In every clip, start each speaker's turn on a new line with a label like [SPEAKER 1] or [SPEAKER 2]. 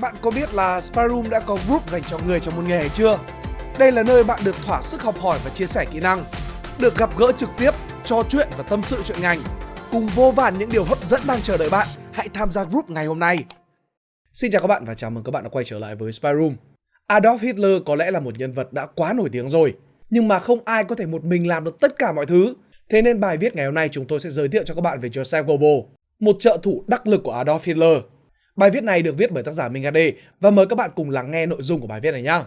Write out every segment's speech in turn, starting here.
[SPEAKER 1] Bạn có biết là Sparum đã có group dành cho người trong một nghề chưa? Đây là nơi bạn được thỏa sức học hỏi và chia sẻ kỹ năng, được gặp gỡ trực tiếp, trò chuyện và tâm sự chuyện ngành. Cùng vô vàn những điều hấp dẫn đang chờ đợi bạn, hãy tham gia group ngày hôm nay. Xin chào các bạn và chào mừng các bạn đã quay trở lại với Spy Adolf Hitler có lẽ là một nhân vật đã quá nổi tiếng rồi, nhưng mà không ai có thể một mình làm được tất cả mọi thứ. Thế nên bài viết ngày hôm nay chúng tôi sẽ giới thiệu cho các bạn về Joseph Goebbels, một trợ thủ đắc lực của Adolf Hitler. Bài viết này được viết bởi tác giả Minh HD và mời các bạn cùng lắng nghe nội dung của bài viết này nhé.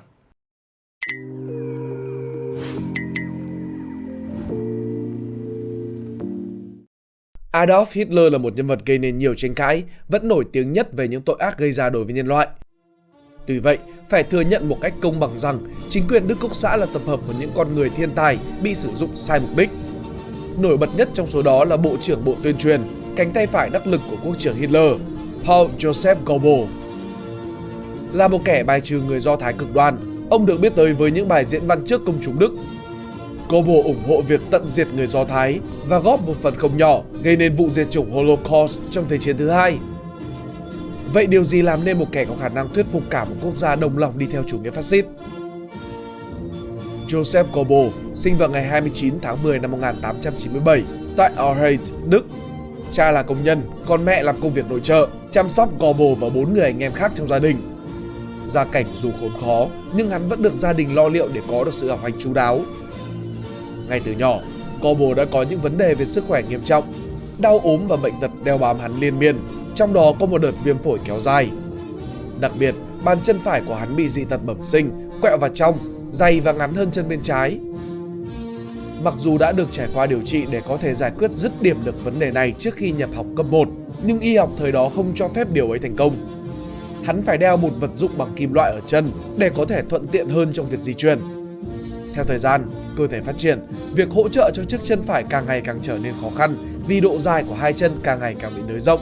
[SPEAKER 1] Adolf Hitler là một nhân vật gây nên nhiều tranh cãi, vẫn nổi tiếng nhất về những tội ác gây ra đối với nhân loại. Tuy vậy, phải thừa nhận một cách công bằng rằng chính quyền Đức Quốc xã là tập hợp của những con người thiên tài bị sử dụng sai mục đích. Nổi bật nhất trong số đó là Bộ trưởng Bộ Tuyên truyền, cánh tay phải đắc lực của quốc trưởng Hitler, Paul Joseph Goebbels. Là một kẻ bài trừ người Do Thái cực đoan, ông được biết tới với những bài diễn văn trước công chúng Đức. Goebbels ủng hộ việc tận diệt người Do Thái và góp một phần không nhỏ gây nên vụ diệt chủng Holocaust trong Thế chiến thứ hai. Vậy điều gì làm nên một kẻ có khả năng thuyết phục cả một quốc gia đồng lòng đi theo chủ nghĩa phát xít? Joseph Goebbels sinh vào ngày 29 tháng 10 năm 1897 tại Aarhus, Đức. Cha là công nhân, còn mẹ làm công việc nội trợ, chăm sóc Goebbels và bốn người anh em khác trong gia đình. Gia cảnh dù khốn khó, nhưng hắn vẫn được gia đình lo liệu để có được sự học hành chú đáo. Ngay từ nhỏ, Goebbels đã có những vấn đề về sức khỏe nghiêm trọng, đau ốm và bệnh tật đeo bám hắn liên miên, trong đó có một đợt viêm phổi kéo dài. Đặc biệt, bàn chân phải của hắn bị dị tật bẩm sinh, quẹo vào trong, dày và ngắn hơn chân bên trái. Mặc dù đã được trải qua điều trị để có thể giải quyết dứt điểm được vấn đề này trước khi nhập học cấp 1, nhưng y học thời đó không cho phép điều ấy thành công. Hắn phải đeo một vật dụng bằng kim loại ở chân để có thể thuận tiện hơn trong việc di chuyển. Theo thời gian, cơ thể phát triển, việc hỗ trợ cho chiếc chân phải càng ngày càng trở nên khó khăn vì độ dài của hai chân càng ngày càng bị nới rộng.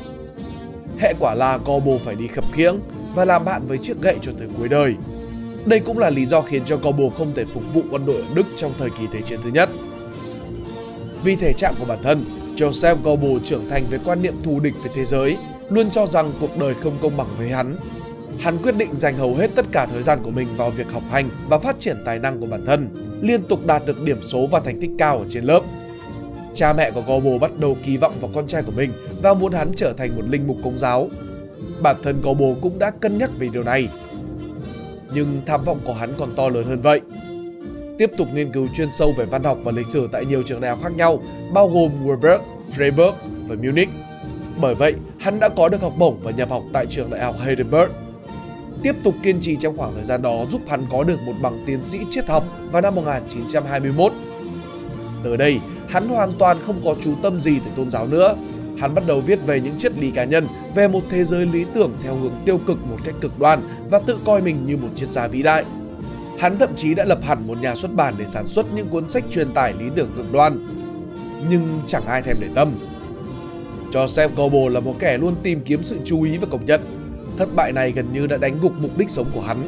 [SPEAKER 1] Hệ quả là Gobo phải đi khập khiễng và làm bạn với chiếc gậy cho tới cuối đời. Đây cũng là lý do khiến cho Goebbels không thể phục vụ quân đội ở Đức trong thời kỳ Thế chiến thứ nhất. Vì thể trạng của bản thân, Joseph Goebbels trưởng thành với quan niệm thù địch với thế giới, luôn cho rằng cuộc đời không công bằng với hắn. Hắn quyết định dành hầu hết tất cả thời gian của mình vào việc học hành và phát triển tài năng của bản thân, liên tục đạt được điểm số và thành tích cao ở trên lớp. Cha mẹ của Goebbels bắt đầu kỳ vọng vào con trai của mình và muốn hắn trở thành một linh mục công giáo. Bản thân Goebbels cũng đã cân nhắc về điều này. Nhưng tham vọng của hắn còn to lớn hơn vậy. Tiếp tục nghiên cứu chuyên sâu về văn học và lịch sử tại nhiều trường đại học khác nhau, bao gồm Warburg, Freiburg và Munich. Bởi vậy, hắn đã có được học bổng và nhập học tại trường đại học Heidelberg. Tiếp tục kiên trì trong khoảng thời gian đó giúp hắn có được một bằng tiến sĩ triết học vào năm 1921. Từ đây, hắn hoàn toàn không có chú tâm gì tới tôn giáo nữa. Hắn bắt đầu viết về những triết lý cá nhân, về một thế giới lý tưởng theo hướng tiêu cực một cách cực đoan và tự coi mình như một triết gia vĩ đại. Hắn thậm chí đã lập hẳn một nhà xuất bản để sản xuất những cuốn sách truyền tải lý tưởng cực đoan. Nhưng chẳng ai thèm để tâm. Joseph Goebbels là một kẻ luôn tìm kiếm sự chú ý và công nhận. Thất bại này gần như đã đánh gục mục đích sống của hắn.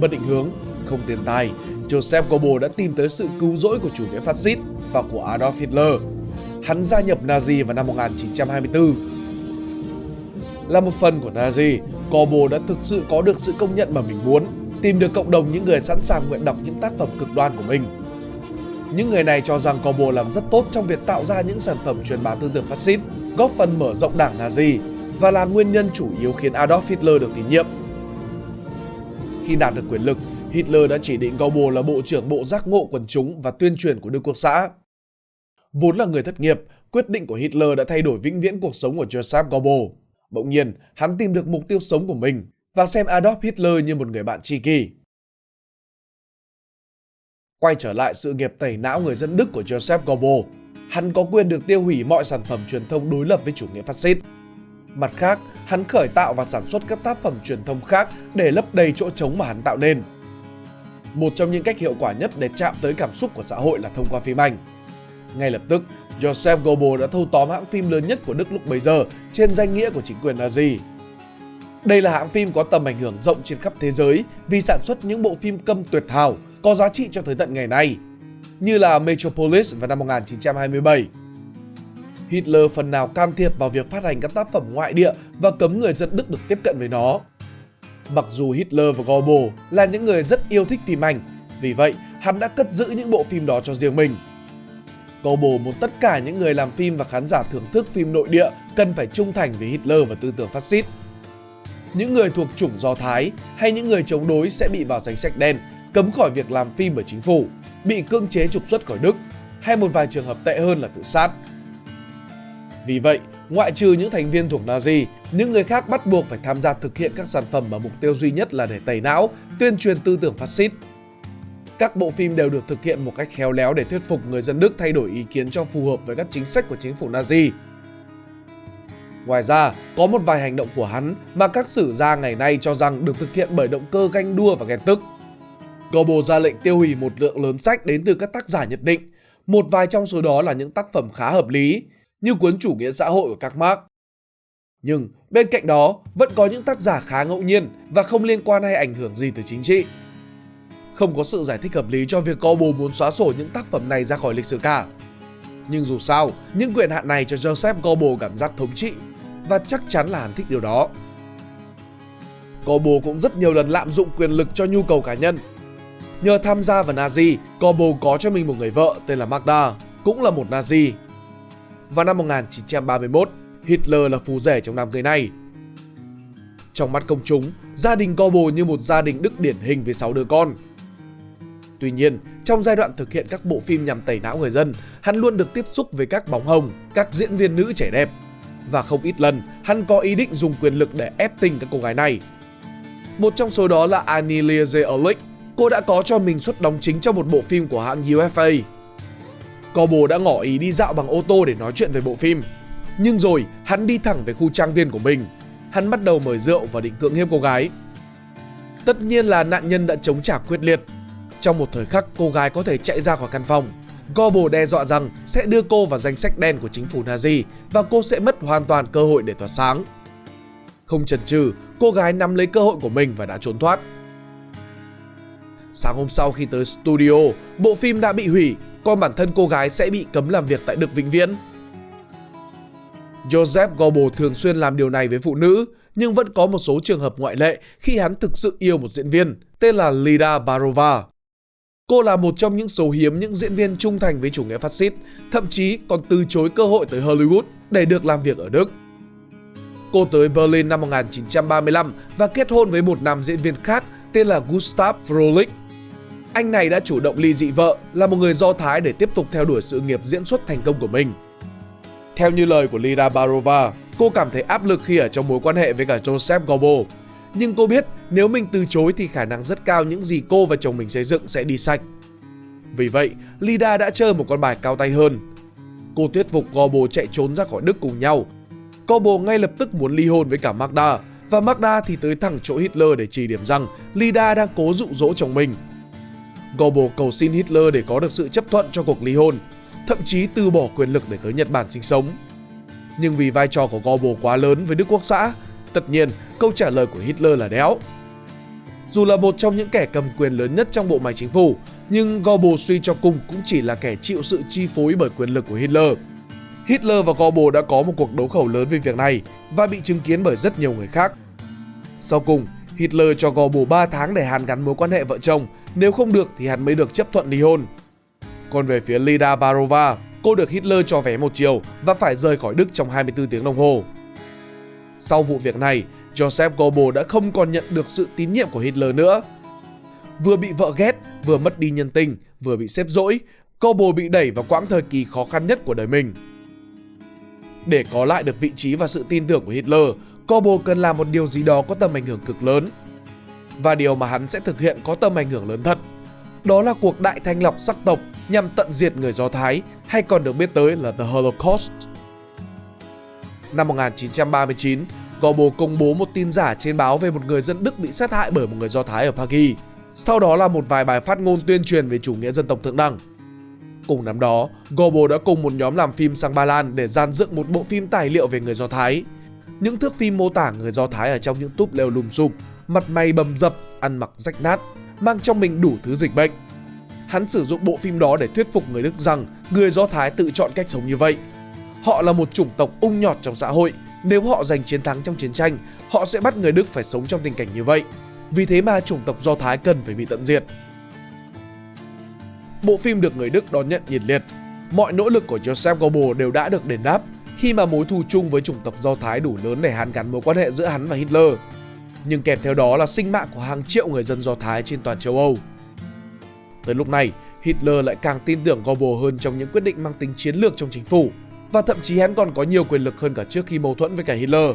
[SPEAKER 1] Mất định hướng, không tiền tài, Joseph Goebbels đã tìm tới sự cứu rỗi của chủ nghĩa phát xít và của Adolf Hitler. Hắn gia nhập Nazi vào năm 1924. Là một phần của Nazi, Goebbels đã thực sự có được sự công nhận mà mình muốn, tìm được cộng đồng những người sẵn sàng nguyện đọc những tác phẩm cực đoan của mình. Những người này cho rằng Goebbels làm rất tốt trong việc tạo ra những sản phẩm truyền bá tư tưởng phát xít, góp phần mở rộng đảng Nazi và là nguyên nhân chủ yếu khiến Adolf Hitler được tín nhiệm. Khi đạt được quyền lực, Hitler đã chỉ định Goebbels là bộ trưởng bộ giác ngộ quần chúng và tuyên truyền của Đức Quốc xã. Vốn là người thất nghiệp, quyết định của Hitler đã thay đổi vĩnh viễn cuộc sống của Joseph Goebbels. Bỗng nhiên, hắn tìm được mục tiêu sống của mình và xem Adolf Hitler như một người bạn tri kỷ. Quay trở lại sự nghiệp tẩy não người dân Đức của Joseph Goebbels, hắn có quyền được tiêu hủy mọi sản phẩm truyền thông đối lập với chủ nghĩa phát xít. Mặt khác, hắn khởi tạo và sản xuất các tác phẩm truyền thông khác để lấp đầy chỗ trống mà hắn tạo nên. Một trong những cách hiệu quả nhất để chạm tới cảm xúc của xã hội là thông qua phim ảnh. Ngay lập tức, Joseph Goebbels đã thâu tóm hãng phim lớn nhất của Đức lúc bấy giờ trên danh nghĩa của chính quyền Nazi. Đây là hãng phim có tầm ảnh hưởng rộng trên khắp thế giới vì sản xuất những bộ phim câm tuyệt hảo có giá trị cho tới tận ngày nay, như là Metropolis vào năm 1927. Hitler phần nào can thiệp vào việc phát hành các tác phẩm ngoại địa và cấm người dân Đức được tiếp cận với nó. Mặc dù Hitler và Goebbels là những người rất yêu thích phim ảnh, vì vậy hắn đã cất giữ những bộ phim đó cho riêng mình. Goebbels muốn tất cả những người làm phim và khán giả thưởng thức phim nội địa cần phải trung thành với Hitler và tư tưởng phát xít. Những người thuộc chủng Do Thái hay những người chống đối sẽ bị vào danh sách đen, cấm khỏi việc làm phim bởi chính phủ, bị cưỡng chế trục xuất khỏi Đức, hay một vài trường hợp tệ hơn là tự sát. Vì vậy, ngoại trừ những thành viên thuộc Nazi, những người khác bắt buộc phải tham gia thực hiện các sản phẩm mà mục tiêu duy nhất là để tẩy não, tuyên truyền tư tưởng phát xít. Các bộ phim đều được thực hiện một cách khéo léo để thuyết phục người dân Đức thay đổi ý kiến cho phù hợp với các chính sách của chính phủ Nazi. Ngoài ra, có một vài hành động của hắn mà các sử gia ngày nay cho rằng được thực hiện bởi động cơ ganh đua và ghen tức. Goebbels ra lệnh tiêu hủy một lượng lớn sách đến từ các tác giả nhật định, một vài trong số đó là những tác phẩm khá hợp lý, như cuốn chủ nghĩa xã hội của các Marx. Nhưng bên cạnh đó vẫn có những tác giả khá ngẫu nhiên và không liên quan hay ảnh hưởng gì tới chính trị. Không có sự giải thích hợp lý cho việc Kobo muốn xóa sổ những tác phẩm này ra khỏi lịch sử cả. Nhưng dù sao, những quyền hạn này cho Joseph Kobo cảm giác thống trị và chắc chắn là hắn thích điều đó. Kobo cũng rất nhiều lần lạm dụng quyền lực cho nhu cầu cá nhân. Nhờ tham gia vào Nazi, Kobo có cho mình một người vợ tên là Magda, cũng là một Nazi. Vào năm 1931, Hitler là phù rể trong đám cưới này. Trong mắt công chúng, gia đình Kobo như một gia đình Đức điển hình với 6 đứa con. Tuy nhiên, trong giai đoạn thực hiện các bộ phim nhằm tẩy não người dân, hắn luôn được tiếp xúc với các bóng hồng, các diễn viên nữ trẻ đẹp. Và không ít lần, hắn có ý định dùng quyền lực để ép tình các cô gái này. Một trong số đó là Annie Liese Erlich. Cô đã có cho mình suất đóng chính trong một bộ phim của hãng UFA. Cobo đã ngỏ ý đi dạo bằng ô tô để nói chuyện về bộ phim. Nhưng rồi, hắn đi thẳng về khu trang viên của mình. Hắn bắt đầu mời rượu và định cưỡng hiếp cô gái. Tất nhiên là nạn nhân đã chống trả quyết liệt. Trong một thời khắc, cô gái có thể chạy ra khỏi căn phòng. Goebbels đe dọa rằng sẽ đưa cô vào danh sách đen của chính phủ Nazi và cô sẽ mất hoàn toàn cơ hội để tỏa sáng. Không chần chừ, cô gái nắm lấy cơ hội của mình và đã trốn thoát. Sáng hôm sau khi tới studio, bộ phim đã bị hủy, còn bản thân cô gái sẽ bị cấm làm việc tại Đức vĩnh viễn. Joseph Goebbels thường xuyên làm điều này với phụ nữ, nhưng vẫn có một số trường hợp ngoại lệ khi hắn thực sự yêu một diễn viên tên là Lida Barova. Cô là một trong những số hiếm những diễn viên trung thành với chủ nghĩa phát xít, thậm chí còn từ chối cơ hội tới Hollywood để được làm việc ở Đức. Cô tới Berlin năm 1935 và kết hôn với một nam diễn viên khác tên là Gustav Frohlich. Anh này đã chủ động ly dị vợ là một người Do Thái để tiếp tục theo đuổi sự nghiệp diễn xuất thành công của mình. Theo như lời của Lida Barova, cô cảm thấy áp lực khi ở trong mối quan hệ với cả Joseph Goebbels. Nhưng cô biết nếu mình từ chối thì khả năng rất cao những gì cô và chồng mình xây dựng sẽ đi sạch. Vì vậy, Lida đã chơi một con bài cao tay hơn. Cô thuyết phục Gobo chạy trốn ra khỏi Đức cùng nhau. Gobo ngay lập tức muốn ly hôn với cả Magda và Magda thì tới thẳng chỗ Hitler để chỉ điểm rằng Lida đang cố dụ dỗ chồng mình. Gobo cầu xin Hitler để có được sự chấp thuận cho cuộc ly hôn, thậm chí từ bỏ quyền lực để tới Nhật Bản sinh sống. Nhưng vì vai trò của Gobo quá lớn với Đức Quốc xã, tất nhiên câu trả lời của Hitler là đéo. Dù là một trong những kẻ cầm quyền lớn nhất trong bộ máy chính phủ, nhưng Goebbels suy cho cùng cũng chỉ là kẻ chịu sự chi phối bởi quyền lực của Hitler. Hitler và Goebbels đã có một cuộc đấu khẩu lớn về việc này và bị chứng kiến bởi rất nhiều người khác. Sau cùng, Hitler cho Goebbels 3 tháng để hàn gắn mối quan hệ vợ chồng, nếu không được thì hắn mới được chấp thuận ly hôn. Còn về phía Lida Barova, cô được Hitler cho vé một chiều và phải rời khỏi Đức trong 24 tiếng đồng hồ. Sau vụ việc này, Joseph Goebbels đã không còn nhận được sự tín nhiệm của Hitler nữa. Vừa bị vợ ghét, vừa mất đi nhân tình, vừa bị xếp dỗi, Goebbels bị đẩy vào quãng thời kỳ khó khăn nhất của đời mình. Để có lại được vị trí và sự tin tưởng của Hitler, Goebbels cần làm một điều gì đó có tầm ảnh hưởng cực lớn. Và điều mà hắn sẽ thực hiện có tầm ảnh hưởng lớn thật. Đó là cuộc đại thanh lọc sắc tộc nhằm tận diệt người Do Thái, hay còn được biết tới là The Holocaust. Năm 1939, Goebbels công bố một tin giả trên báo về một người dân Đức bị sát hại bởi một người Do Thái ở Paris. Sau đó là một vài bài phát ngôn tuyên truyền về chủ nghĩa dân tộc thượng đẳng. Cùng năm đó, Goebbels đã cùng một nhóm làm phim sang Ba Lan để dàn dựng một bộ phim tài liệu về người Do Thái. Những thước phim mô tả người Do Thái ở trong những túp lều lùm xùm, mặt mày bầm dập, ăn mặc rách nát, mang trong mình đủ thứ dịch bệnh. Hắn sử dụng bộ phim đó để thuyết phục người Đức rằng người Do Thái tự chọn cách sống như vậy. Họ là một chủng tộc ung nhọt trong xã hội, Nếu họ giành chiến thắng trong chiến tranh, họ sẽ bắt người Đức phải sống trong tình cảnh như vậy. Vì thế mà chủng tộc Do Thái cần phải bị tận diệt. Bộ phim được người Đức đón nhận nhiệt liệt. Mọi nỗ lực của Joseph Goebbels đều đã được đền đáp khi mà mối thù chung với chủng tộc Do Thái đủ lớn để hàn gắn mối quan hệ giữa hắn và Hitler. Nhưng kèm theo đó là sinh mạng của hàng triệu người dân Do Thái trên toàn châu Âu. Tới lúc này, Hitler lại càng tin tưởng Goebbels hơn trong những quyết định mang tính chiến lược trong chính phủ và thậm chí hắn còn có nhiều quyền lực hơn cả trước khi mâu thuẫn với cả Hitler.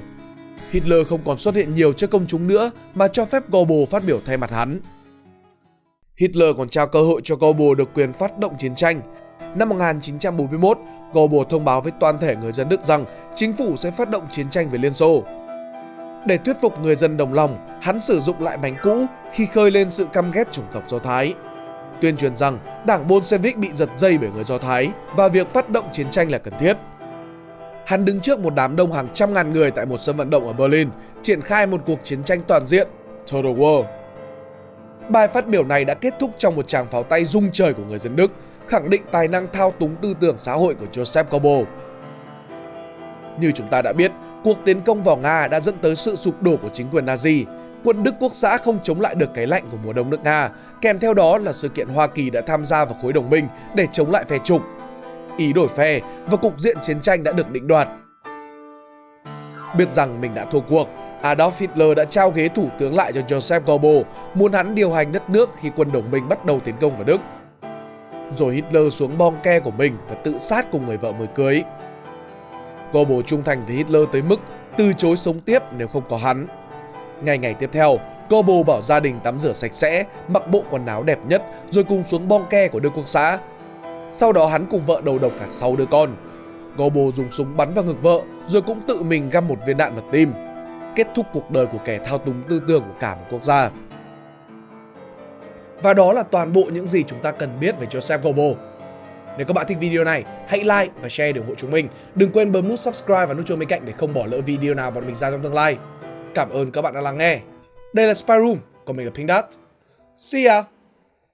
[SPEAKER 1] Hitler không còn xuất hiện nhiều trước công chúng nữa mà cho phép Goebbels phát biểu thay mặt hắn. Hitler còn trao cơ hội cho Goebbels được quyền phát động chiến tranh. Năm 1941, Goebbels thông báo với toàn thể người dân Đức rằng chính phủ sẽ phát động chiến tranh với Liên Xô. Để thuyết phục người dân đồng lòng, hắn sử dụng lại bánh cũ khi khơi lên sự căm ghét chủng tộc Do Thái. Tuyên truyền rằng đảng Bolshevik bị giật dây bởi người Do Thái và việc phát động chiến tranh là cần thiết. Hắn đứng trước một đám đông hàng trăm ngàn người tại một sân vận động ở Berlin, triển khai một cuộc chiến tranh toàn diện, Total War. Bài phát biểu này đã kết thúc trong một tràng pháo tay rung trời của người dân Đức, khẳng định tài năng thao túng tư tưởng xã hội của Joseph Goebbels. Như chúng ta đã biết, cuộc tiến công vào Nga đã dẫn tới sự sụp đổ của chính quyền Nazi. Quân Đức Quốc xã không chống lại được cái lạnh của mùa đông nước Nga, kèm theo đó là sự kiện Hoa Kỳ đã tham gia vào khối đồng minh để chống lại phe trục. Ý đổi phe và cục diện chiến tranh đã được định đoạt. Biết rằng mình đã thua cuộc, Adolf Hitler đã trao ghế thủ tướng lại cho Joseph Goebbels, muốn hắn điều hành đất nước khi quân đồng minh bắt đầu tiến công vào Đức. Rồi Hitler xuống bong ke của mình và tự sát cùng người vợ mới cưới. Goebbels trung thành với Hitler tới mức từ chối sống tiếp nếu không có hắn. Ngày ngày tiếp theo, Goebbels bảo gia đình tắm rửa sạch sẽ, mặc bộ quần áo đẹp nhất rồi cùng xuống bong ke của Đức Quốc xã. Sau đó hắn cùng vợ đầu độc cả 6 đứa con. Gobo dùng súng bắn vào ngực vợ rồi cũng tự mình găm một viên đạn vào tim kết thúc cuộc đời của kẻ thao túng tư tưởng của cả một quốc gia. Và đó là toàn bộ những gì chúng ta cần biết về Joseph Gobo. Nếu các bạn thích video này, hãy like và share để ủng hộ chúng mình. Đừng quên bấm nút subscribe và nút chuông bên cạnh để không bỏ lỡ video nào bọn mình ra trong tương lai. Cảm ơn các bạn đã lắng nghe. Đây là Spy Room, còn mình là Pink Dot. See ya!